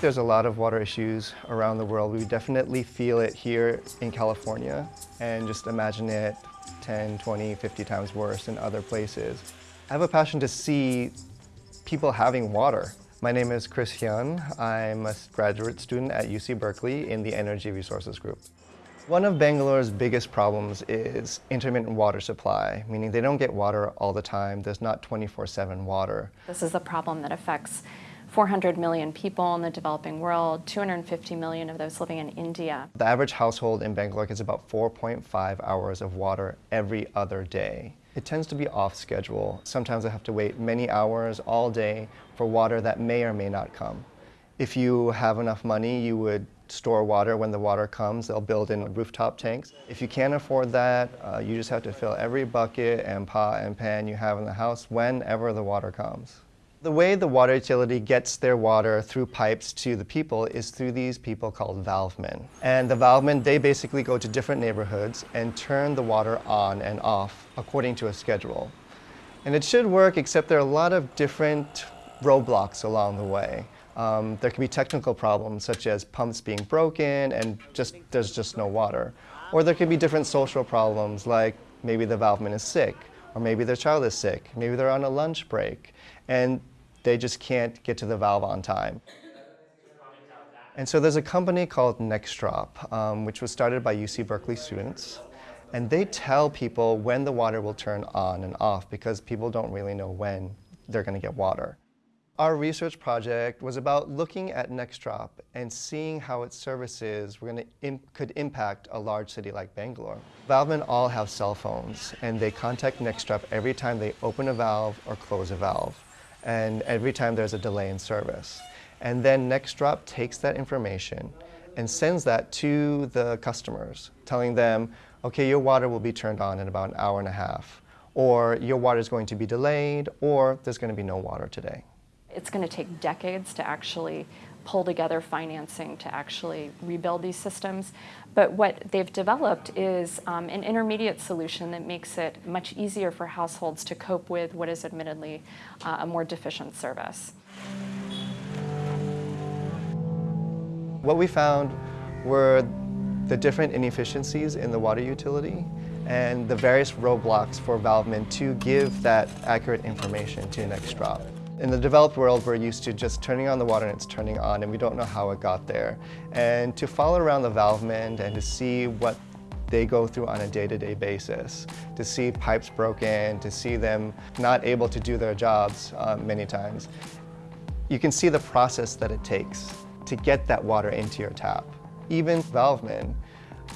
There's a lot of water issues around the world. We definitely feel it here in California and just imagine it 10, 20, 50 times worse in other places. I have a passion to see people having water. My name is Chris Hyun. I'm a graduate student at UC Berkeley in the Energy Resources Group. One of Bangalore's biggest problems is intermittent water supply, meaning they don't get water all the time. There's not 24-7 water. This is a problem that affects 400 million people in the developing world, 250 million of those living in India. The average household in Bangalore gets about 4.5 hours of water every other day. It tends to be off schedule. Sometimes I have to wait many hours all day for water that may or may not come. If you have enough money, you would store water when the water comes. They'll build in rooftop tanks. If you can't afford that, uh, you just have to fill every bucket and pot and pan you have in the house whenever the water comes. The way the water utility gets their water through pipes to the people is through these people called valvemen. And the valvemen, they basically go to different neighborhoods and turn the water on and off according to a schedule. And it should work, except there are a lot of different roadblocks along the way. Um, there can be technical problems such as pumps being broken and just there's just no water. Or there could be different social problems like maybe the valveman is sick or maybe their child is sick, maybe they're on a lunch break and they just can't get to the valve on time. And so there's a company called NextDrop, um, which was started by UC Berkeley students. And they tell people when the water will turn on and off because people don't really know when they're going to get water. Our research project was about looking at NextDrop and seeing how its services were to could impact a large city like Bangalore. Valvemen all have cell phones and they contact NextDrop every time they open a valve or close a valve and every time there's a delay in service. And then NextDrop takes that information and sends that to the customers, telling them, okay, your water will be turned on in about an hour and a half, or your water is going to be delayed, or there's going to be no water today. It's going to take decades to actually pull together financing to actually rebuild these systems. But what they've developed is um, an intermediate solution that makes it much easier for households to cope with what is admittedly uh, a more deficient service. What we found were the different inefficiencies in the water utility and the various roadblocks for valvemen to give that accurate information to NextDrop. In the developed world, we're used to just turning on the water and it's turning on and we don't know how it got there. And to follow around the valvemen and to see what they go through on a day-to-day -day basis, to see pipes broken, to see them not able to do their jobs uh, many times. You can see the process that it takes to get that water into your tap. Even valvemen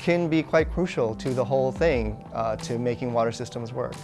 can be quite crucial to the whole thing uh, to making water systems work.